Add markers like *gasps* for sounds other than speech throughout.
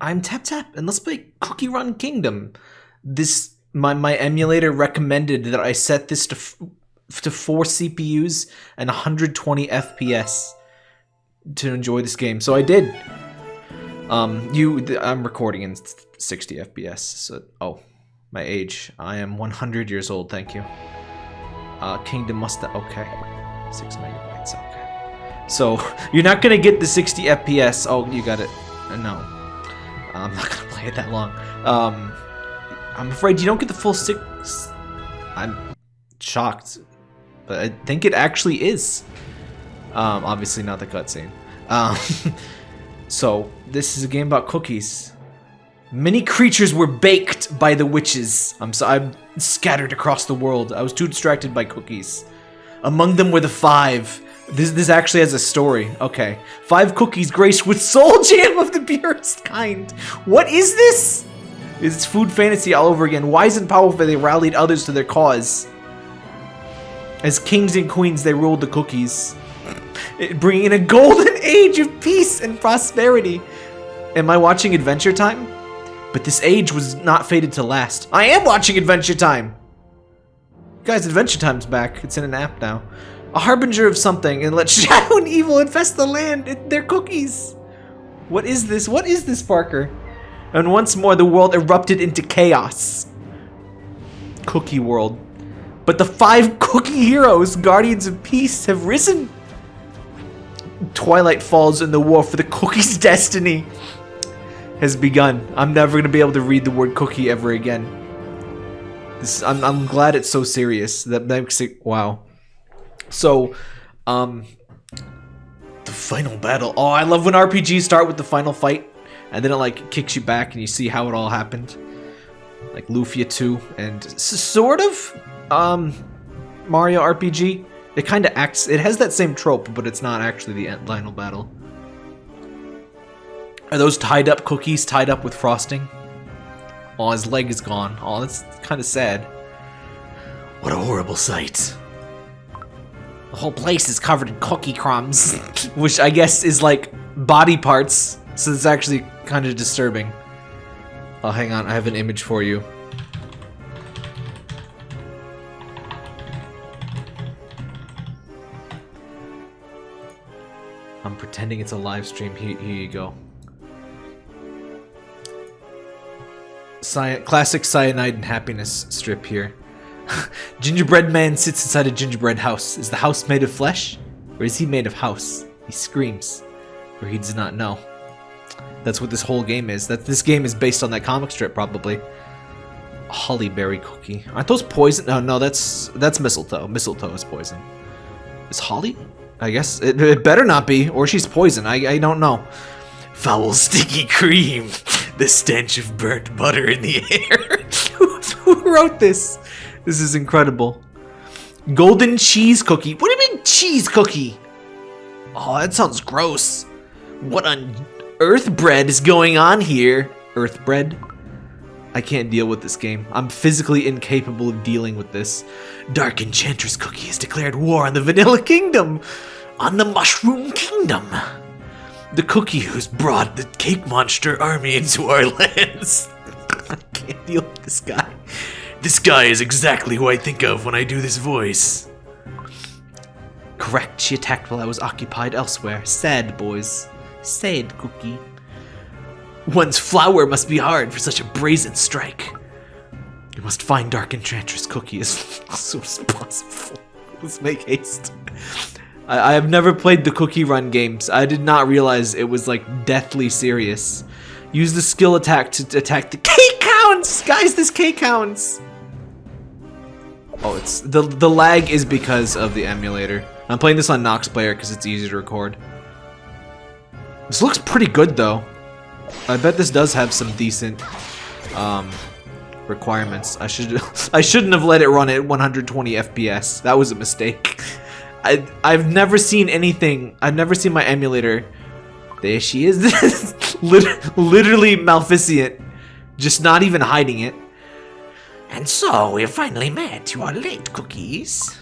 I'm Tap Tap, and let's play Cookie Run Kingdom. This my my emulator recommended that I set this to to four CPUs and 120 FPS to enjoy this game, so I did. Um, you, I'm recording in 60 FPS. So, oh, my age. I am 100 years old. Thank you. Uh, Kingdom must. Okay, six megabytes. Okay. So *laughs* you're not gonna get the 60 FPS. Oh, you got it. Uh, No. I'm not gonna *laughs* play it that long. Um, I'm afraid you don't get the full six. I'm shocked, but I think it actually is. Um, obviously not the cutscene. Um, *laughs* so this is a game about cookies. Many creatures were baked by the witches. I'm so I'm scattered across the world. I was too distracted by cookies. Among them were the five. This this actually has a story. Okay, five cookies graced with soul *laughs* jam of the purest kind. What is this? It's food fantasy all over again. Wise and powerful, they rallied others to their cause. As kings and queens, they ruled the cookies, bringing in a golden *laughs* age of peace and prosperity. Am I watching Adventure Time? But this age was not fated to last. I am watching Adventure Time! Guys, Adventure Time's back. It's in an app now. A harbinger of something, and let *laughs* shadow and evil infest the land. It, they're cookies. What is this? What is this, Parker? And once more, the world erupted into chaos. Cookie World. But the five *laughs* cookie heroes, guardians of peace, have risen. Twilight falls and the war for the cookie's *laughs* destiny has begun. I'm never going to be able to read the word cookie ever again. This, I'm, I'm glad it's so serious. That makes it, wow. So, um, the final battle. Oh, I love when RPGs start with the final fight, and then it like kicks you back and you see how it all happened. Like Lufia 2 and sort of um Mario RPG. It kind of acts. It has that same trope, but it's not actually the end- final battle. Are those tied up cookies tied up with frosting? Oh, his leg is gone. Oh, that's kind of sad. What a horrible sight. The whole place is covered in cookie crumbs, *laughs* which I guess is like body parts, so it's actually kind of disturbing. Oh, hang on, I have an image for you. I'm pretending it's a live stream. Here, here you go. Cyan- classic cyanide and happiness strip here. *laughs* gingerbread man sits inside a gingerbread house. Is the house made of flesh? Or is he made of house? He screams. For he does not know. That's what this whole game is. That this game is based on that comic strip, probably. Hollyberry cookie. Aren't those poison? No, no, that's that's mistletoe. Mistletoe is poison. Is holly? I guess it, it better not be, or she's poison. I I don't know. Foul, sticky cream. *laughs* The stench of burnt butter in the *laughs* air. who, who wrote this? This is incredible. Golden cheese cookie. What do you mean cheese cookie? Oh, that sounds gross. What on earth bread is going on here? Earth bread? I can't deal with this game. I'm physically incapable of dealing with this. Dark Enchantress Cookie has declared war on the Vanilla Kingdom! On the Mushroom Kingdom! The cookie who's brought the cake monster army into our *laughs* lands. *laughs* I can't deal with this guy. This guy is exactly who I think of when I do this voice. Correct, she attacked while I was occupied elsewhere. Sad, boys. Sad, Cookie. One's flower must be hard for such a brazen strike. You must find Dark Enchantress Cookie as *laughs* soon as possible. Let's make haste. I, I have never played the Cookie Run games. I did not realize it was like deathly serious. Use the skill attack to attack the cake hounds, Guys, this cake hounds! Oh, it's the the lag is because of the emulator. I'm playing this on Nox Player because it's easy to record. This looks pretty good though. I bet this does have some decent um, requirements. I should *laughs* I shouldn't have let it run at 120 FPS. That was a mistake. *laughs* I I've never seen anything. I've never seen my emulator. There she is. *laughs* Lit- literally Maleficent, just not even hiding it. And so we have finally met. You are late, cookies.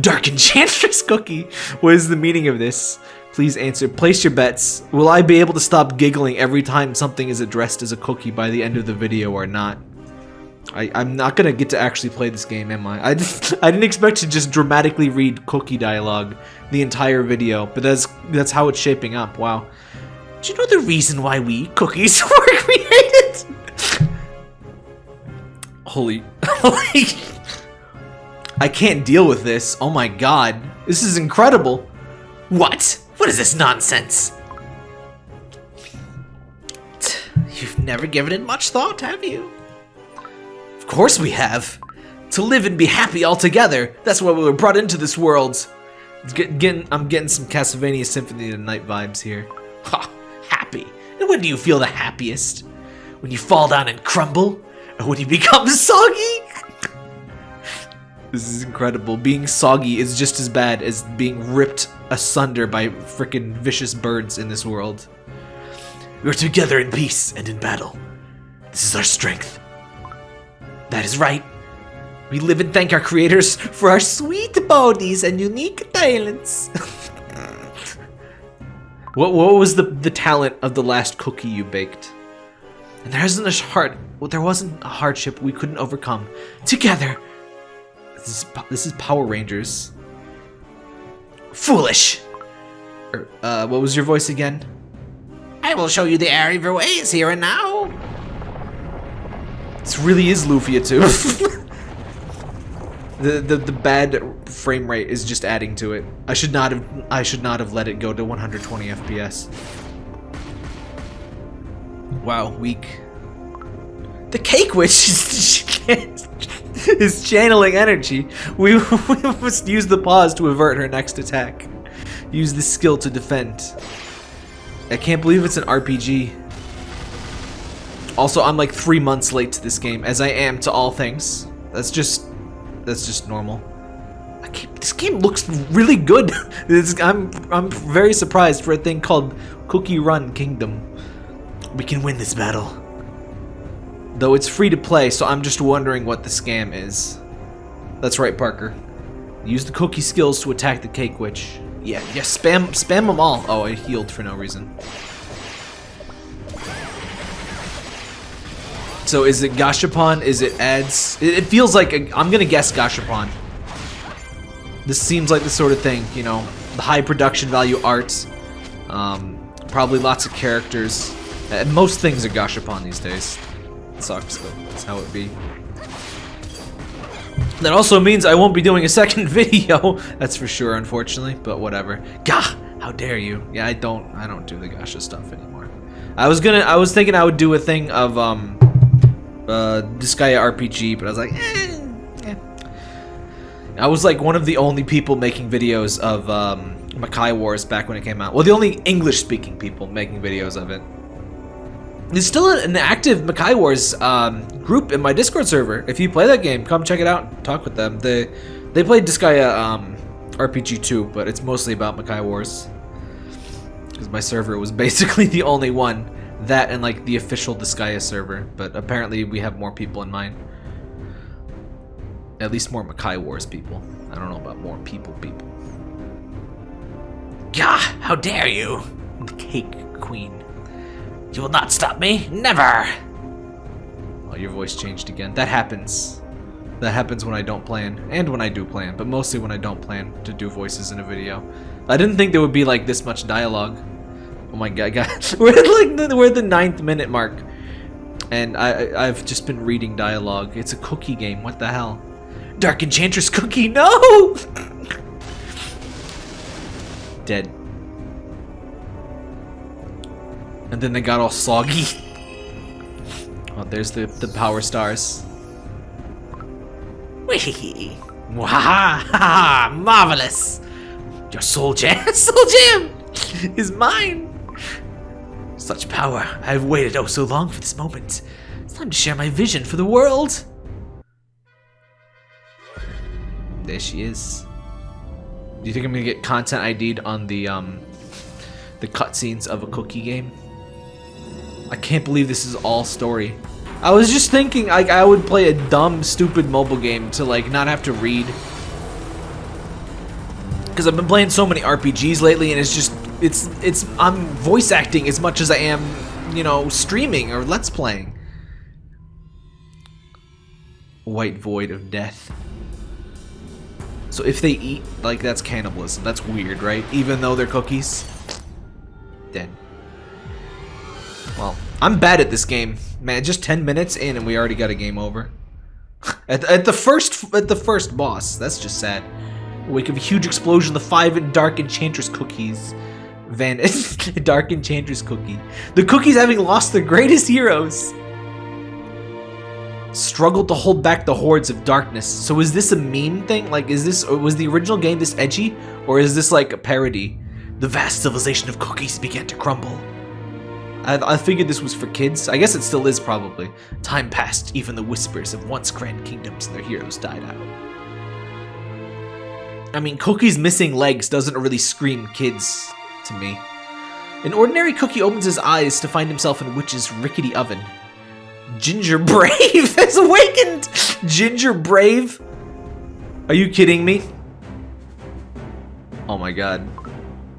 Dark Enchantress *laughs* Cookie. What is the meaning of this? Please answer. Place your bets. Will I be able to stop giggling every time something is addressed as a cookie by the end of the video or not? I, I'm not gonna get to actually play this game, am I? I, *laughs* I didn't expect to just dramatically read cookie dialogue the entire video, but that's that's how it's shaping up. Wow. Do you know the reason why we cookies *laughs* were created? Holy, holy! I can't deal with this. Oh my god, this is incredible. What? What is this nonsense? You've never given it much thought, have you? Of course we have. To live and be happy all together. That's why we were brought into this world. Get, getting, I'm getting some Castlevania Symphony Night vibes here. Ha! Happy. And when do you feel the happiest? When you fall down and crumble? When you become *laughs* soggy? this is incredible. Being soggy is just as bad as being ripped asunder by freaking vicious birds in this world. We're together in peace and in battle. This is our strength. That is right. We live and thank our creators for our sweet bodies and unique talents. *laughs* what, what was the, the talent of the last cookie you baked? And there isn't a well, there wasn't a hardship we couldn't overcome. Together. This is, this is Power Rangers. Foolish. Er, uh, what was your voice again? I will show you the error of your ways here and now. This really is Lufia too. *laughs* the, the the bad frame rate is just adding to it. I should not have I should not have let it go to 120 FPS. Wow, weak. The cake witch *laughs* is, is channeling energy. We, *laughs* we must use the pause to avert her next attack. Use the skill to defend. I can't believe it's an RPG. Also, I'm like three months late to this game, as I am to all things. That's just, that's just normal. this game looks really good. *laughs* I'm, I'm very surprised for a thing called Cookie Run Kingdom. We can win this battle. Though it's free to play, so I'm just wondering what the scam is. That's right, Parker. Use the cookie skills to attack the cake witch. Yeah, yeah, spam, spam them all. Oh, I healed for no reason. So is it Gashapon? Is it ads? It, feels like, i am gonna guess Gashapon. This seems like the sort of thing, you know, the high production value art, um, probably lots of characters. And most things are Gashapon these days. Sucks, but that's how it be. That also means I won't be doing a *laughs* second video, that's for sure, unfortunately, but whatever. Gah! How dare you? Yeah, I don't, I don't do the Gasha stuff anymore. I was gonna, I was thinking I would do a thing of, um, uh, Disgaea RPG, but I was like, eh. I was like one of the only people making videos of um, Makai Wars back when it came out. Well, the only English-speaking people making videos of it. There's still an active Makai Wars um, group in my Discord server. If you play that game, come check it out. and Talk with them. They they played Disgaea um, RPG too, but it's mostly about Makai Wars. Because my server was *laughs* basically the only one that and like the official Disgaea server, but apparently we have more people in mind. At least more Makai Wars people. I don't know about more people people. Gah! How dare you! The cake queen. You will not stop me! Never! Oh, your voice changed again. That happens. That happens when I don't plan, and when I do plan, but mostly when I don't plan to do voices in a video. I didn't think there would be like this much dialogue. Oh my god, guys. *laughs* We're like the, we're the ninth minute mark. And I, I've just been reading dialogue. It's a cookie game. What the hell? Dark Enchantress cookie, no! *laughs* Dead. And then they got all soggy. Oh, there's the, the power stars. Wee! Wahaha! Marvelous! Your soul gem, *laughs* soul jam is mine! Such power. I've waited oh so long for this moment. It's time to share my vision for the world. There she is. Do you think I'm gonna get content ID'd on the um the cutscenes of a cookie game? I can't believe this is all story. I was just thinking like I would play a dumb, stupid mobile game to like not have to read. Because I've been playing so many RPGs lately and it's just It's it's I'm voice acting as much as I am, you know, streaming or let's playing. White void of death. So if they eat, like that's cannibalism. That's weird, right? Even though they're cookies. Dead. Well, I'm bad at this game. Man, just 10 minutes in and we already got a game over. *laughs* at, at the first at the first boss. That's just sad. Wake of a huge explosion, the five dark enchantress cookies. Van *laughs* dark enchantress cookie. The cookies having lost their greatest heroes. Struggled to hold back the hordes of darkness. So is this a meme thing? Like is this was the original game this edgy? Or is this like a parody? The vast civilization of cookies began to crumble. I, I figured this was for kids. I guess it still is probably. Time passed, even the whispers of once grand kingdoms and their heroes died out. I mean, Cookie's missing legs doesn't really scream kids to me. An ordinary cookie opens his eyes to find himself in Witch's rickety oven. Ginger Brave *laughs* has awakened! Ginger Brave? Are you kidding me? Oh my god.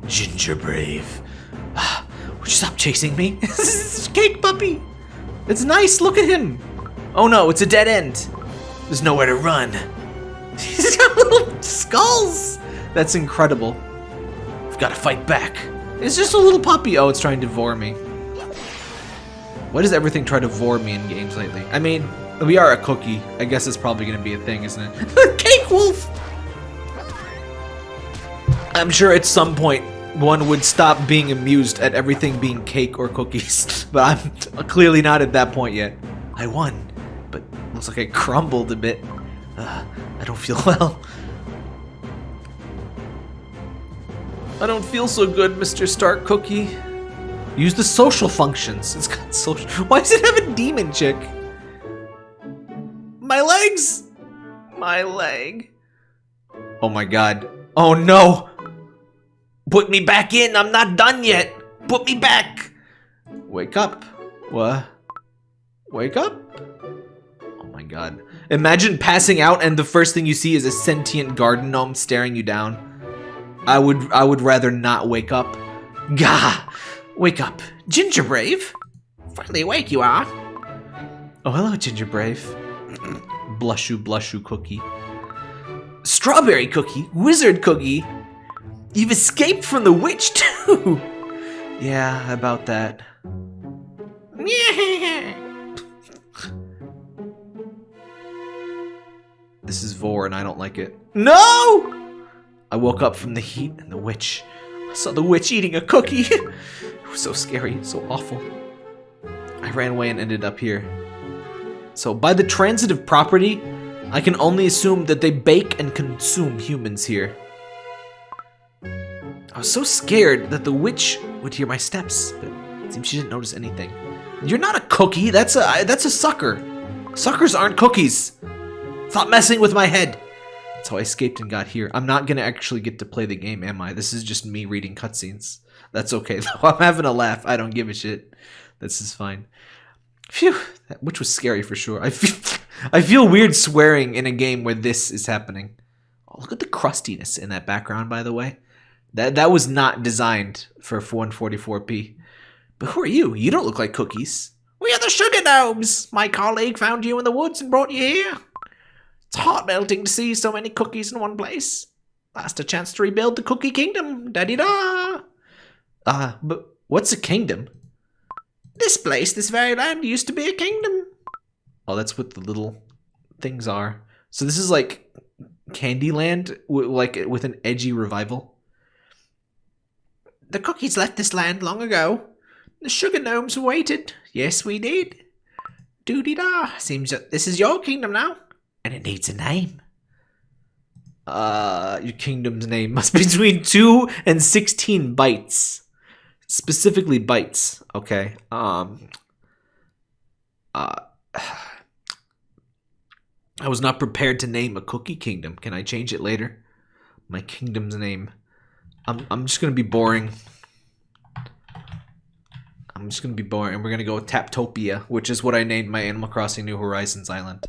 Ginger Brave. Would you stop chasing me? *laughs* Cake Puppy! It's nice, look at him! Oh no, it's a dead end. There's nowhere to run. *laughs* He's got little skulls! That's incredible. We've got to fight back. It's just a little puppy. Oh, it's trying to devour me. Why does everything try to devour me in games lately? I mean, we are a cookie. I guess it's probably going to be a thing, isn't it? *laughs* Cake Wolf! I'm sure at some point one would stop being amused at everything being cake or cookies, *laughs* but I'm clearly not at that point yet. I won, but looks like I crumbled a bit. Uh, I don't feel *laughs* well. I don't feel so good, Mr. Stark Cookie. Use the social functions. It's got social. *laughs* Why does it have a demon chick? My legs! My leg. Oh my god. Oh no! Put me back in! I'm not done yet! Put me back! Wake up. What? Wake up? Oh my god. Imagine passing out and the first thing you see is a sentient garden gnome staring you down. I would I would rather not wake up. Gah! Wake up. Ginger Brave! Finally awake you are. Oh, hello, Ginger Brave. *clears throat* blushu blushu cookie. Strawberry cookie? Wizard cookie? You've escaped from the witch *laughs* too! yeah, about that. *laughs* this is Vor and I don't like it. No! I woke up from the heat and the witch. I saw the witch eating a cookie. *laughs* it was so scary, so awful. I ran away and ended up here. So by the transitive property, I can only assume that they bake and consume humans here. I was so scared that the witch would hear my steps, but it seems she didn't notice anything. You're not a cookie, that's a that's a sucker. Suckers aren't cookies. Stop messing with my head. That's how I escaped and got here. I'm not gonna actually get to play the game, am I? This is just me reading cutscenes. That's okay *laughs* though. I'm having a laugh. I don't give a shit. This is fine. Phew, which was scary for sure. I feel, *laughs* I feel weird swearing in a game where this is happening. Oh, look at the crustiness in that background, by the way. That that was not designed for 144p. But who are you? You don't look like cookies. We are the Sugar Gnomes. My colleague found you in the woods and brought you here. It's heart melting to see so many cookies in one place. Last a chance to rebuild the Cookie Kingdom. Da da. Ah, uh, but what's a kingdom? This place, this very land, used to be a kingdom. Oh, that's what the little things are. So this is like Candyland, like with an edgy revival. The cookies left this land long ago. The sugar gnomes waited. Yes, we did. Doody da. Seems that this is your kingdom now and it needs a name. Uh, your kingdom's name must be between 2 and 16 bytes. Specifically bytes, okay? Um, uh, *sighs* I was not prepared to name a cookie kingdom. Can I change it later? My kingdom's name. I'm, I'm just going to be boring. I'm just going to be boring. And we're going to go with Taptopia, which is what I named my Animal Crossing New Horizons island.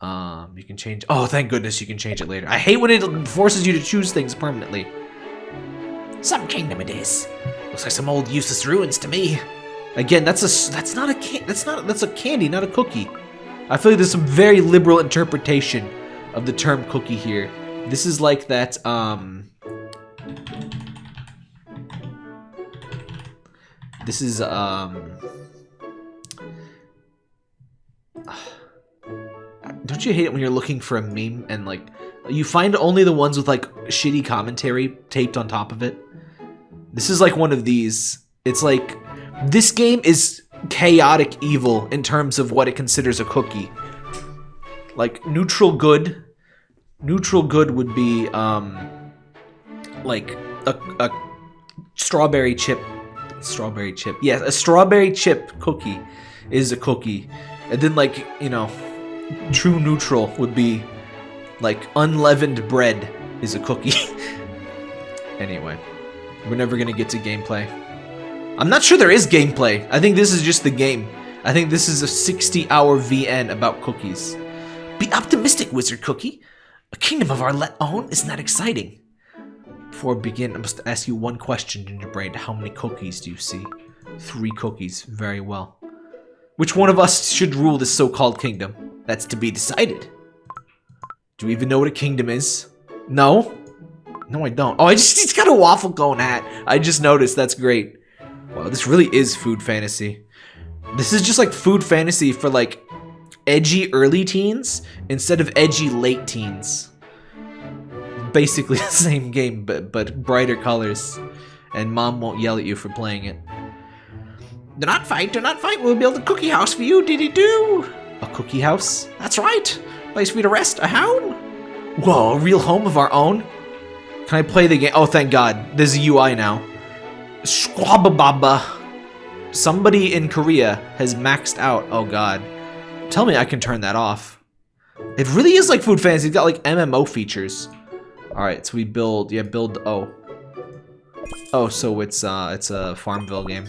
Um, you can change. Oh, thank goodness you can change it later. I hate when it forces you to choose things permanently. Some kingdom it is. Looks like some old useless ruins to me. Again, that's a that's not a can that's not that's a candy, not a cookie. I feel like there's some very liberal interpretation of the term cookie here. This is like that um This is um *sighs* Don't you hate it when you're looking for a meme and like you find only the ones with like shitty commentary taped on top of it? This is like one of these. It's like this game is chaotic evil in terms of what it considers a cookie. Like neutral good. Neutral good would be um like a, a strawberry chip strawberry chip. Yes, a strawberry chip cookie is a cookie. And then like, you know, true neutral would be like unleavened bread is a cookie. *laughs* anyway, we're never gonna get to gameplay. I'm not sure there is gameplay. I think this is just the game. I think this is a 60 hour VN about cookies. Be optimistic, Wizard Cookie. A kingdom of our let own? Isn't that exciting? Before I begin, I must ask you one question, Gingerbread. How many cookies do you see? Three cookies. Very well. Which one of us should rule this so-called kingdom? That's to be decided. Do you even know what a kingdom is? No? No, I don't. Oh, I just, *laughs* he's got a waffle cone hat. I just noticed. That's great. Wow, this really is food fantasy. This is just like food fantasy for like edgy early teens instead of edgy late teens. Basically *laughs* the same game, but, but brighter colors. And mom won't yell at you for playing it. Do not fight, do not fight. We'll build a cookie house for you, diddy do. A cookie house? That's right. Place for you to rest, a hound. Whoa, a real home of our own? Can I play the game? Oh, thank God. There's a UI now. Squabababa. Somebody in Korea has maxed out. Oh, God. Tell me I can turn that off. It really is like Food Fantasy. It's got like MMO features. All right, so we build. Yeah, build. Oh. Oh, so it's uh, it's a Farmville game.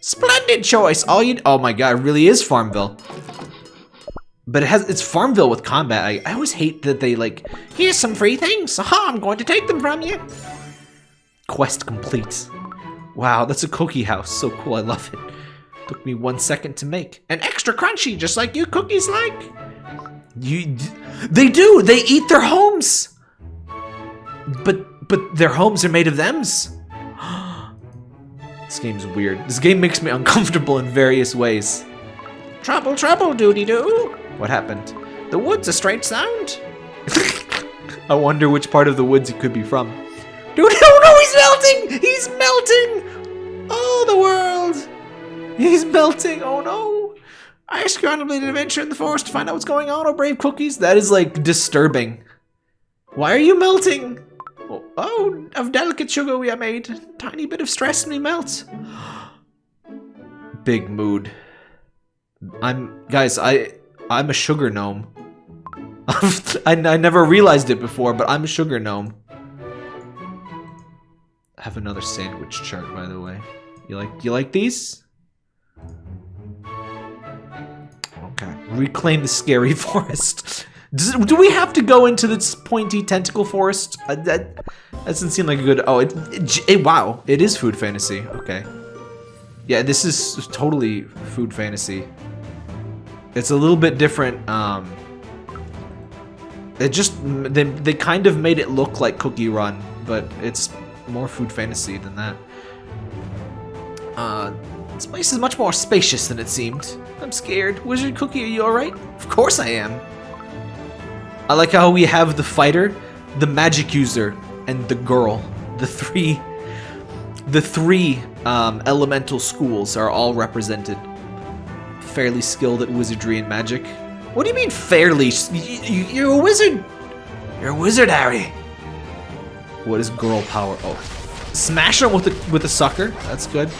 Splendid choice. All you. Oh my God, it really is Farmville. But it has it's Farmville with combat. I, I always hate that they like. Here's some free things. Aha! I'm going to take them from you. Quest complete. Wow, that's a cookie house. So cool. I love it. Took me one second to make. And extra crunchy, just like you cookies like. You, they do. They eat their homes. But but their homes are made of them's. *gasps* this game's weird. This game makes me *laughs* uncomfortable in various ways. Trouble, trouble, doody doo. What happened? The wood's a strange sound. *laughs* I wonder which part of the woods he could be from. Dude, oh no, he's melting! He's melting! Oh, the world! He's melting, oh no! I ask you on an adventure in the forest to find out what's going on, oh brave cookies. That is like disturbing. Why are you melting? Oh, of delicate sugar we are made. Tiny bit of stress and we melt. *gasps* Big mood. I'm guys, I I'm a sugar gnome. *laughs* I, I never realized it before, but I'm a sugar gnome. I have another sandwich chart, by the way. You like you like these? Okay. Reclaim the scary *laughs* forest. Do we have to go into this pointy tentacle forest? Uh, that, that doesn't seem like a good... Oh, it, it, it, Wow, it is food fantasy. Okay. Yeah, this is totally food fantasy. It's a little bit different. Um, it just... They, they kind of made it look like Cookie Run, but it's more food fantasy than that. Uh, this place is much more spacious than it seemed. I'm scared. Wizard Cookie, are you alright? Of course I am. I like how we have the fighter, the magic user, and the girl. The three, the three um, elemental schools are all represented. Fairly skilled at wizardry and magic. What do you mean fairly? You're a wizard. You're a wizard, Harry. What is girl power? Oh, smash him with a with a sucker. That's good.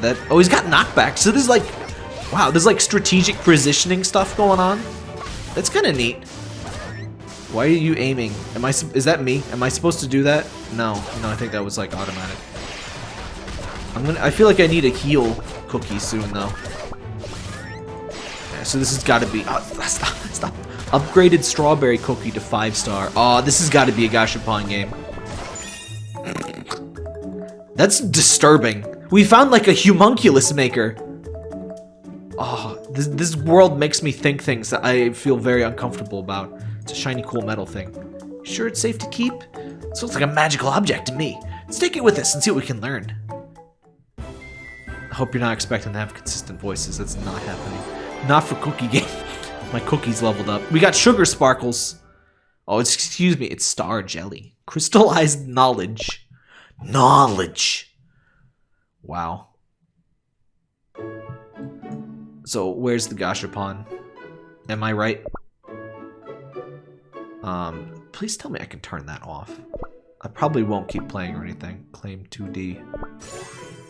That oh, he's got knockback. So there's like, wow, there's like strategic positioning stuff going on. That's kind of neat. Why are you aiming? Am I? Is that me? Am I supposed to do that? No, no. I think that was like automatic. I'm gonna. I feel like I need a heal cookie soon though. Yeah, so this has got to be. Oh, *laughs* stop! Stop! Upgraded strawberry cookie to five star. Oh, this has got to be a Gashapon game. That's disturbing. We found like a homunculus maker. Oh, this, this world makes me think things that I feel very uncomfortable about. Shiny cool metal thing. Sure it's safe to keep? This looks like a magical object to me. Let's take it with us and see what we can learn. I hope you're not expecting to have consistent voices. That's not happening. Not for cookie game. *laughs* My cookie's leveled up. We got sugar sparkles. Oh, excuse me. It's star jelly. Crystallized knowledge. Knowledge. Wow. So, where's the Gashapon? Am I right? Um, please tell me I can turn that off. I probably won't keep playing or anything. Claim 2D.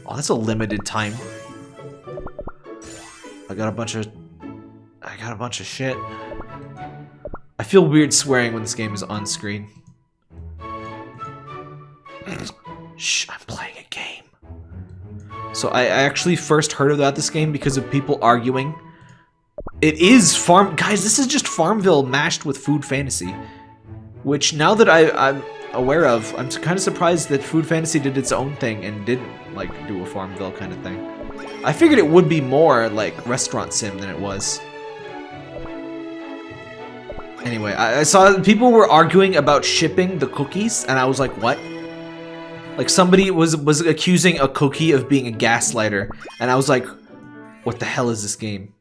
Oh, that's a limited time. I got a bunch of... I got a bunch of shit. I feel weird swearing when this game is on screen. *clears throat* Shh, I'm playing a game. So I, I actually first heard about this game because of people arguing. It is Farm... Guys, this is just Farmville mashed with Food Fantasy. Which, now that I, I'm aware of, I'm kind of surprised that Food Fantasy did its own thing and didn't, like, do a Farmville kind of thing. I figured it would be more like Restaurant Sim than it was. Anyway, I, I saw people were arguing about shipping the cookies, and I was like, what? Like somebody was was accusing a cookie of being a gaslighter, and I was like, what the hell is this game?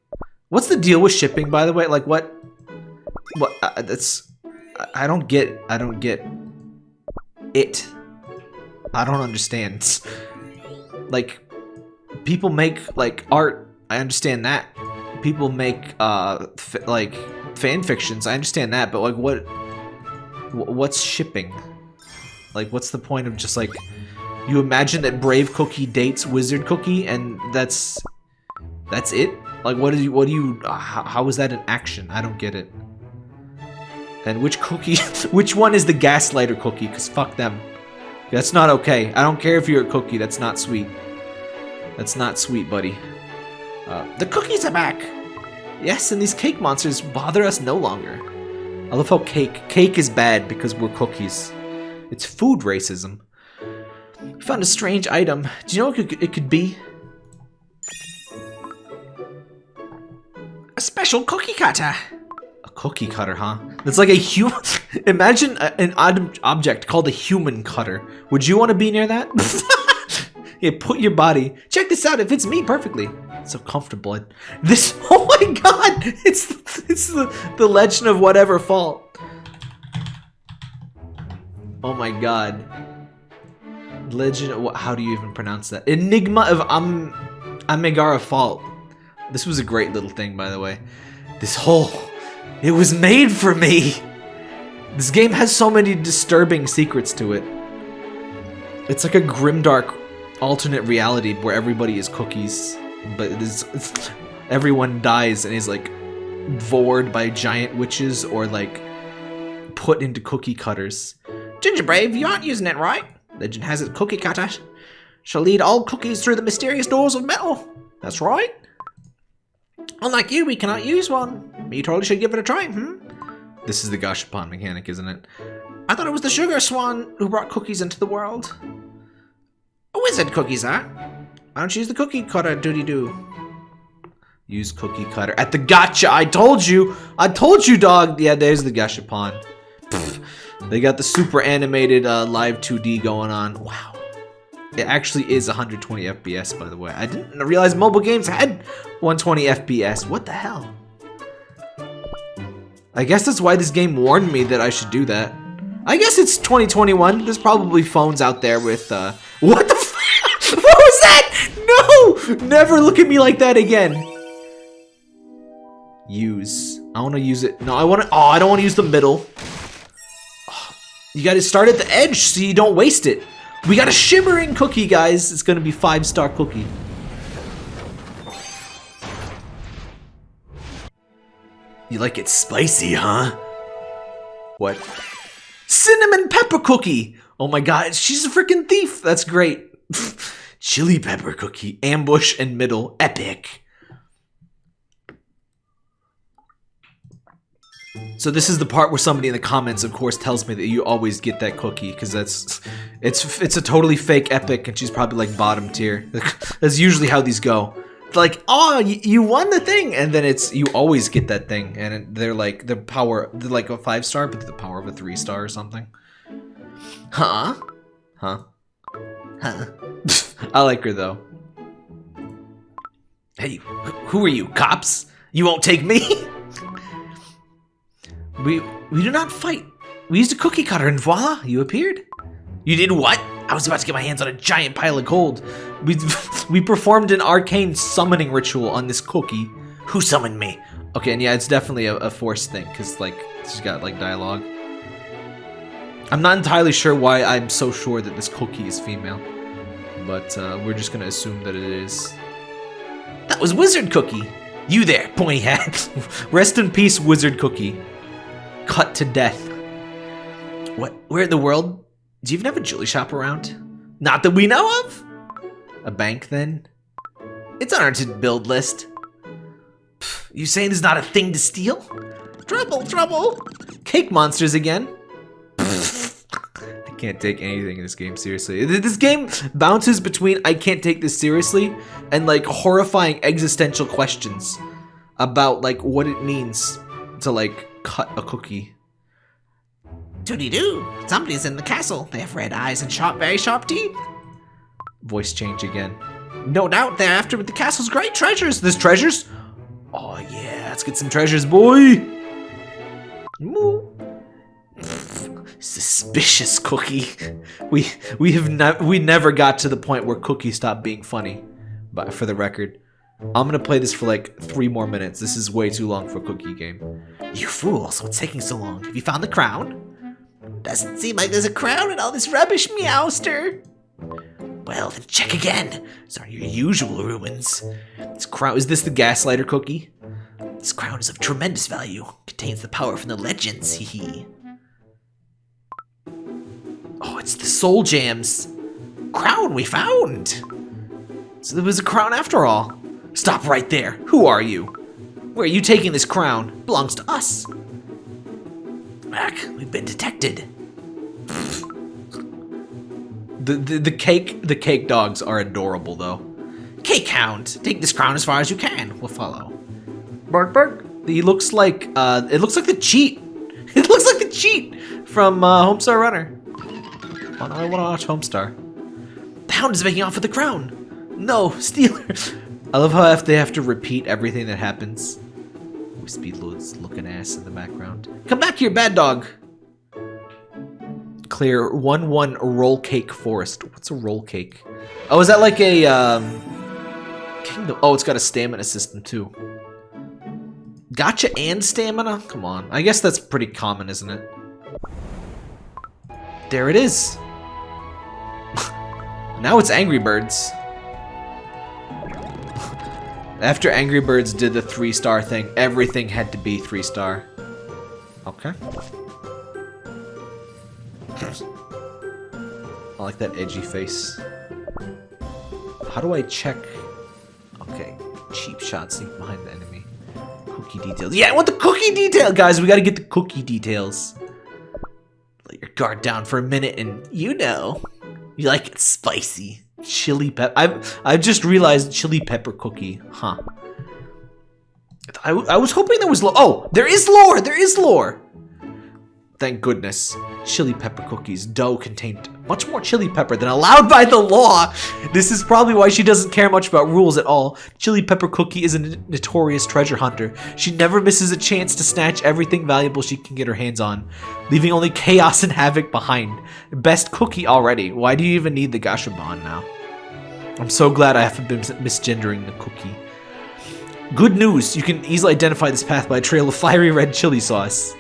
What's the deal with shipping, by the way? Like what? What? Uh, that's I don't get. I don't get it. I don't understand. *laughs* Like people make like art. I understand that. People make uh like fan fictions. I understand that, but like what? What's shipping? Like, what's the point of just like you imagine that Brave Cookie dates Wizard Cookie, and that's that's it? Like, what do you what do you? Uh, how, how is that an action? I don't get it. And which cookie? *laughs* which one is the gaslighter cookie? Cause fuck them. That's not okay. I don't care if you're a cookie. That's not sweet. That's not sweet, buddy. Uh, the cookies are back. Yes, and these cake monsters bother us no longer. I love how cake. Cake is bad because we're cookies. It's food racism. We found a strange item. Do you know what it could be? A special cookie cutter. A cookie cutter, huh? It's like a human. *laughs* Imagine a, an odd object called a human cutter. Would you want to be near that? *laughs* yeah, put your body. Check this out. It fits me perfectly. It's so comfortable. This. *laughs* Oh my god! It's it's the the legend of whatever fault. Oh my god. Legend, Of, how do you even pronounce that? Enigma of Am Amigara Fault. This was a great little thing, by the way. This whole, it was made for me. This game has so many disturbing secrets to it. It's like a grimdark alternate reality where everybody is cookies, but it is, *laughs* everyone dies and is like vored by giant witches or like put into cookie cutters. Ginger Brave, you aren't using it right. Legend has it cookie cutter shall lead all cookies through the mysterious doors of metal. That's right. Unlike you, we cannot use one. You totally should give it a try, hmm? This is the Gashapon mechanic, isn't it? I thought it was the Sugar Swan who brought cookies into the world. A wizard cookies, huh? Why don't you use the cookie cutter, doody-doo? Use cookie cutter. At the gotcha! I told you! I told you, dog! Yeah, there's the Gashapon. Pfft. They got the super animated uh, live 2D going on. Wow. It actually is 120 FPS, by the way. I didn't realize mobile games had 120 FPS. What the hell? I guess that's why this game warned me that I should do that. I guess it's 2021. There's probably phones out there with, uh... What the f- *laughs* What was that? No! Never look at me like that again. Use. I want to use it. No, I want to... Oh, I don't want to use the middle. You gotta start at the edge so you don't waste it. We got a shimmering cookie, guys. It's gonna be five star cookie. You like it spicy, huh? What? Cinnamon pepper cookie! Oh my god, she's a freaking thief! That's great. *laughs* Chili pepper cookie, ambush and middle, epic. So this is the part where somebody in the comments, of course, tells me that you always get that cookie because that's it's it's a totally fake epic, and she's probably like bottom tier. *laughs* that's usually how these go. Like, oh, you, you won the thing, and then it's you always get that thing, and they're like the power, they're like a five star, but the power of a three star or something. Huh? Huh? Huh? *laughs* I like her though. Hey, who are you? Cops? You won't take me? *laughs* We we do not fight. We used a cookie cutter and voila, you appeared. You did what? I was about to get my hands on a giant pile of gold. We *laughs* we performed an arcane summoning ritual on this cookie. Who summoned me? Okay, and yeah, it's definitely a, a forced thing because like she's got like dialogue. I'm not entirely sure why I'm so sure that this cookie is female, but uh, we're just gonna assume that it is. That was Wizard Cookie. You there, pointy hat. *laughs* Rest in peace, Wizard Cookie cut to death. What? Where in the world? Do you even have a jewelry shop around? Not that we know of? A bank, then? It's on our to-build list. You saying there's not a thing to steal? Trouble, trouble! Cake monsters again? I can't take anything in this game seriously. This game bounces between I can't take this seriously and like horrifying existential questions about like what it means to like cut a cookie. Doody-doo! Somebody's in the castle. They have red eyes and sharp, very sharp teeth. Voice change again. No doubt they're after the castle's great treasures. There's treasures? Oh yeah, let's get some treasures, boy! Moo. Suspicious cookie. We we have ne we never got to the point where Cookie stopped being funny. But for the record, I'm gonna play this for like three more minutes. This is way too long for a cookie game. You fools, what's taking so long? Have you found the crown? Doesn't seem like there's a crown in all this rubbish, Meowster. Well, then check again. These aren't your usual ruins. This crown is this the gaslighter cookie? This crown is of tremendous value. Contains the power from the legends, hee hee. Oh, it's the soul jams. Crown we found! So there was a crown after all. Stop right there. Who are you? Where are you taking this crown? It belongs to us. Mac, we've been detected. The, the, the cake the cake dogs are adorable though. Cake Hound, take this crown as far as you can. We'll follow. Bark bark. He looks like uh it looks like the cheat. *laughs* It looks like the cheat from uh, Homestar Runner. Oh, I want to watch Homestar. The hound is making off with the crown. No, *laughs* Stealer. I love how if they have to repeat everything that happens. Speedload's looking ass in the background. Come back here, bad dog! Clear 1-1 roll cake forest. What's a roll cake? Oh, is that like a, um... Kingdom? Oh, it's got a stamina system, too. Gotcha and stamina? Come on. I guess that's pretty common, isn't it? There it is. *laughs* now it's Angry Birds. After Angry Birds did the three star thing, everything had to be three star. Okay. *clears throat* I like that edgy face. How do I check? Okay, cheap shot sneak behind the enemy. Cookie details. Yeah, I want the cookie detail, guys. We gotta get the cookie details. Let your guard down for a minute, and you know, you like it spicy. Chili pepper. I've, I've just realized chili pepper cookie. Huh. I, I was hoping there was lore. Oh, there is lore. There is lore. Thank goodness. Chili pepper cookies dough contained much more chili pepper than allowed by the law. This is probably why she doesn't care much about rules at all. Chili pepper cookie is a notorious treasure hunter. She never misses a chance to snatch everything valuable she can get her hands on, leaving only chaos and havoc behind. Best cookie already. Why do you even need the Gashapon now? I'm so glad I haven't been misgendering the cookie. Good news, you can easily identify this path by a trail of fiery red chili sauce.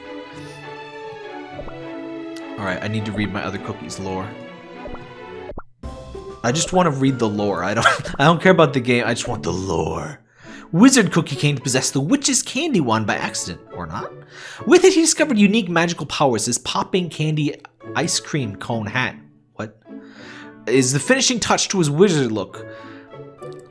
Alright, I need to read my other cookies lore. I just want to read the lore. I don't *laughs* I don't care about the game, I just want the lore. Wizard Cookie came to possess the Witch's Candy Wand by accident, or not. With it, he discovered unique magical powers, his popping candy ice cream cone hat. What? Is the finishing touch to his wizard look.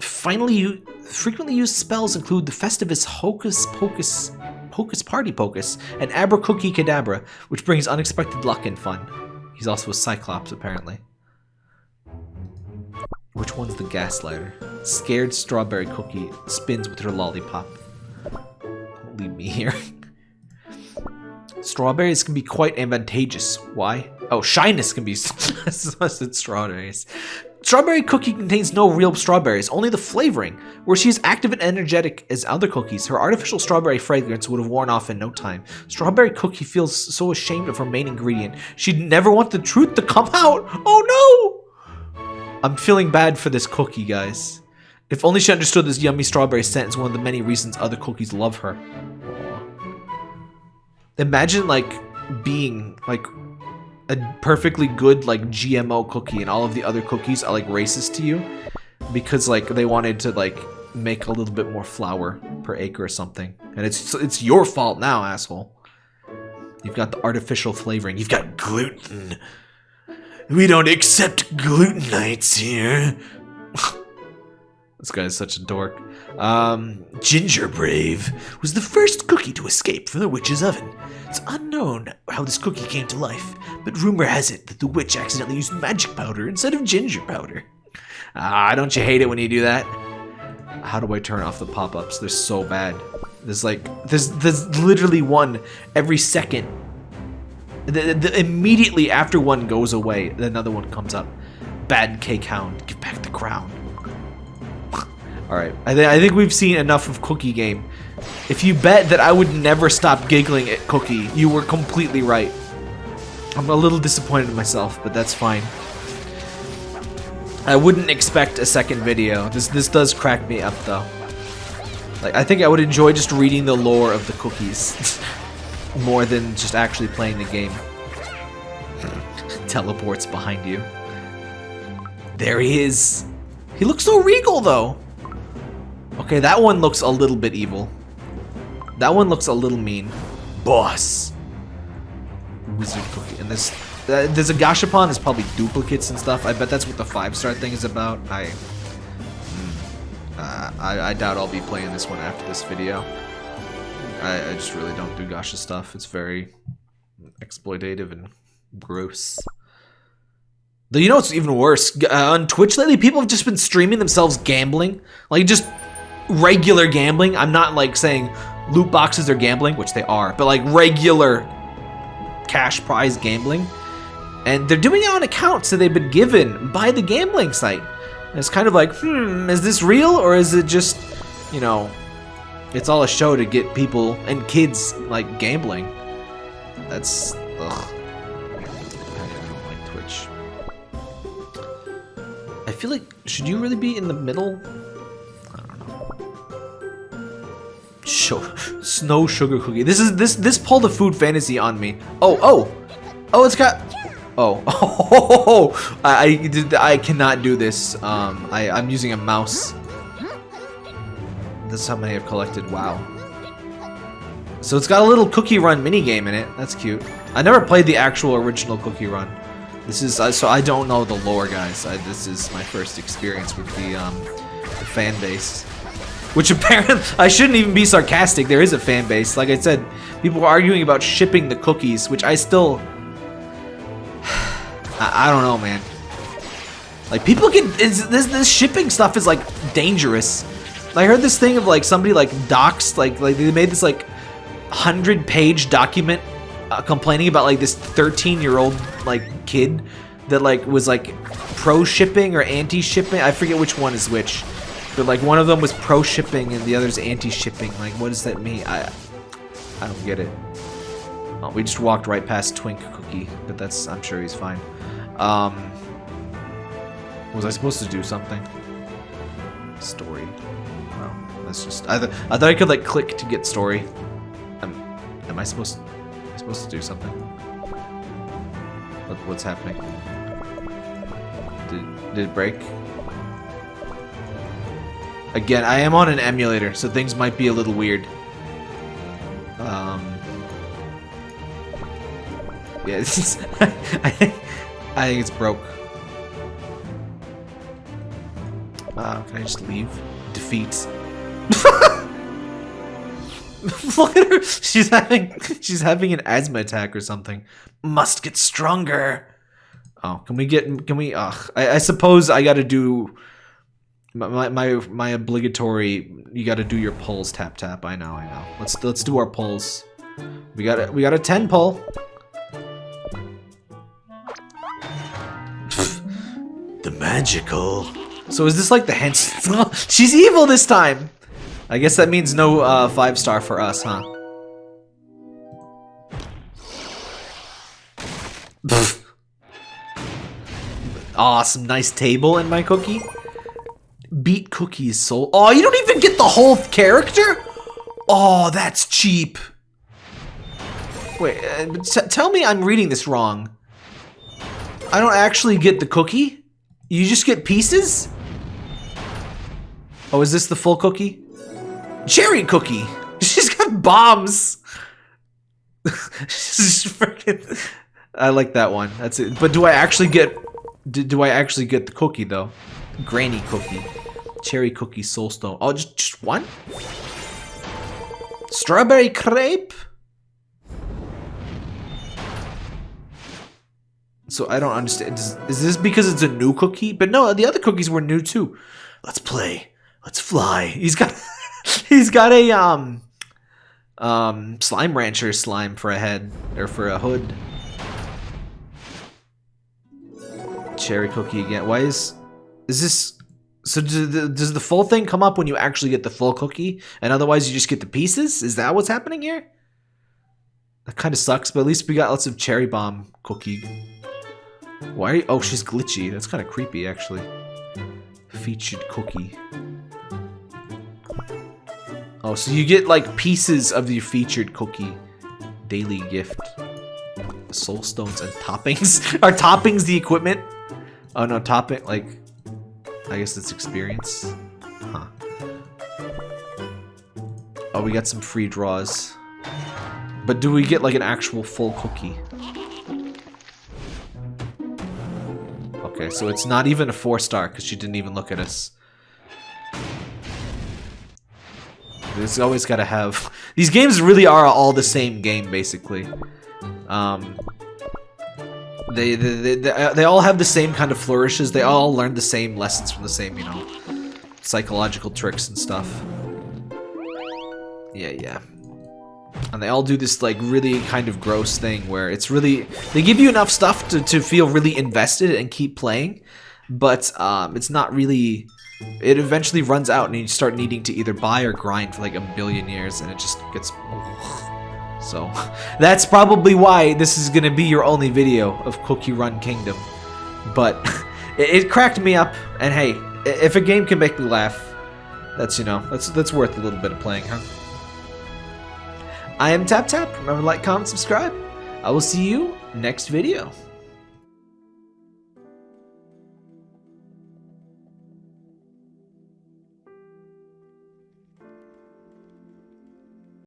Finally, frequently used spells include the Festivus Hocus Pocus Hocus Party Pocus, and Abra Cookie Cadabra, which brings unexpected luck and fun. He's also a Cyclops, apparently. Which one's the gaslighter? Scared Strawberry Cookie spins with her lollipop. Don't leave me here. *laughs* Strawberries can be quite advantageous. Why? Oh, shyness can be. *laughs* Strawberries. Strawberry cookie contains no real strawberries, only the flavoring. Where she is active and energetic as other cookies, her artificial strawberry fragrance would have worn off in no time. Strawberry cookie feels so ashamed of her main ingredient. She'd never want the truth to come out. Oh no! I'm feeling bad for this cookie, guys. If only she understood this yummy strawberry scent is one of the many reasons other cookies love her. Imagine like being like a perfectly good like GMO cookie and all of the other cookies are like racist to you because like they wanted to like make a little bit more flour per acre or something. And it's it's your fault now, asshole. You've got the artificial flavoring. You've got gluten. We don't accept glutenites here. *laughs* this guy is such a dork. Um, Ginger Brave was the first cookie to escape from the witch's oven. It's unknown how this cookie came to life, but rumor has it that the witch accidentally used magic powder instead of ginger powder. Ah, don't you hate it when you do that? How do I turn off the pop-ups? They're so bad. There's like, there's, there's literally one every second. The, the, immediately after one goes away, another one comes up. Bad cake hound, give back the crown. Alright, I, th I think we've seen enough of Cookie Game. If you bet that I would never stop giggling at Cookie, you were completely right. I'm a little disappointed in myself, but that's fine. I wouldn't expect a second video. This this does crack me up though. Like I think I would enjoy just reading the lore of the cookies *laughs* more than just actually playing the game. *laughs* Teleports behind you. There he is. He looks so regal though. Okay, that one looks a little bit evil. That one looks a little mean. Boss. Wizard cookie. And this, uh, there's a Gashapon. There's probably duplicates and stuff. I bet that's what the five star thing is about. I, mm, uh, I, I doubt I'll be playing this one after this video. I, I just really don't do gacha stuff. It's very exploitative and gross. Though you know what's even worse? Uh, on Twitch lately, people have just been streaming themselves gambling. Like, just regular gambling. I'm not like saying loot boxes are gambling, which they are, but like regular cash prize gambling. And they're doing it on accounts that they've been given by the gambling site. And it's kind of like, hmm, is this real or is it just, you know, it's all a show to get people and kids like gambling? That's, ugh. I don't Twitch. I feel like, should you really be in the middle? Snow sugar cookie. This is this this pulled a food fantasy on me. Oh oh oh! It's got oh oh! *laughs* I I, I cannot do this. Um, I I'm using a mouse. That's how many I've collected. Wow. So it's got a little Cookie Run mini game in it. That's cute. I never played the actual original Cookie Run. This is uh, so I don't know the lore, guys. I, this is my first experience with the um, the fan base. Which *laughs* apparently, I shouldn't even be sarcastic, there is a fan base. Like I said, people are arguing about shipping the cookies, which I still... *sighs* I, I don't know, man. Like, people can... this, this shipping stuff is, like, dangerous. I heard this thing of, like, somebody, like, doxed, like, like they made this, like, 100-page document uh, complaining about, like, this 13-year-old, like, kid that, like, was, like, pro-shipping or anti-shipping. I forget which one is which. But like one of them was pro shipping and the other's anti shipping. Like what does that mean? I I don't get it. Oh, we just walked right past Twink Cookie, but that's I'm sure he's fine. Um, was I supposed to do something? Story. No, that's just I, th I thought I could like click to get story. Am, am I supposed to, am I supposed to do something? What, what's happening? Did, did it break? Again, I am on an emulator, so things might be a little weird. Um, yeah, *laughs* is, I, think, I think it's broke. Uh, can I just leave? Defeat. Look at her. She's having she's having an asthma attack or something. Must get stronger. Oh, can we get? Can we? Ugh. I, I suppose I got to do my, my my obligatory. You got to do your pulls. Tap tap. I know. I know. Let's let's do our pulls. We got a, we got a ten pull. *laughs* The magical. So is this like the hench? *laughs* She's evil this time. I guess that means no uh, five star for us, huh? *laughs* awesome, nice table in my cookie. Beat cookies soul. Oh, you don't even get the whole character. Oh, that's cheap. Wait, uh, tell me I'm reading this wrong. I don't actually get the cookie. You just get pieces. Oh, is this the full cookie? Cherry cookie. *laughs* She's got bombs. *laughs* She's freaking. *laughs* I like that one. That's it. But do I actually get? Do, do I actually get the cookie though? Granny cookie, cherry cookie, soulstone. Oh, just just one. Strawberry crepe. So I don't understand. Is, is this because it's a new cookie? But no, the other cookies were new too. Let's play. Let's fly. He's got. *laughs* he's got a um um slime rancher slime for a head or for a hood. Cherry cookie again. Why is is this so does the, does the full thing come up when you actually get the full cookie and otherwise you just get the pieces? Is that what's happening here? That kind of sucks, but at least we got lots of cherry bomb cookie. Why? You, oh, she's glitchy. That's kind of creepy, actually. Featured cookie. Oh, so you get like pieces of the featured cookie daily gift. Soul stones and toppings. *laughs* Are toppings the equipment? Oh no, topping like I guess it's experience. Huh. Oh, we got some free draws. But do we get like an actual full cookie? Okay, so it's not even a four star because she didn't even look at us. It's always got to have... These games really are all the same game, basically. Um, they, they, they, they all have the same kind of flourishes. They all learn the same lessons from the same, you know, psychological tricks and stuff. Yeah, yeah. And they all do this, like, really kind of gross thing where it's really... They give you enough stuff to, to feel really invested and keep playing, but um, it's not really it eventually runs out and you start needing to either buy or grind for like a billion years and it just gets so *laughs* that's probably why this is gonna be your only video of Cookie Run Kingdom. But *laughs* it, it cracked me up and hey if a game can make me laugh that's you know that's that's worth a little bit of playing huh? I am Tap Tap. Remember to like comment subscribe. I will see you next video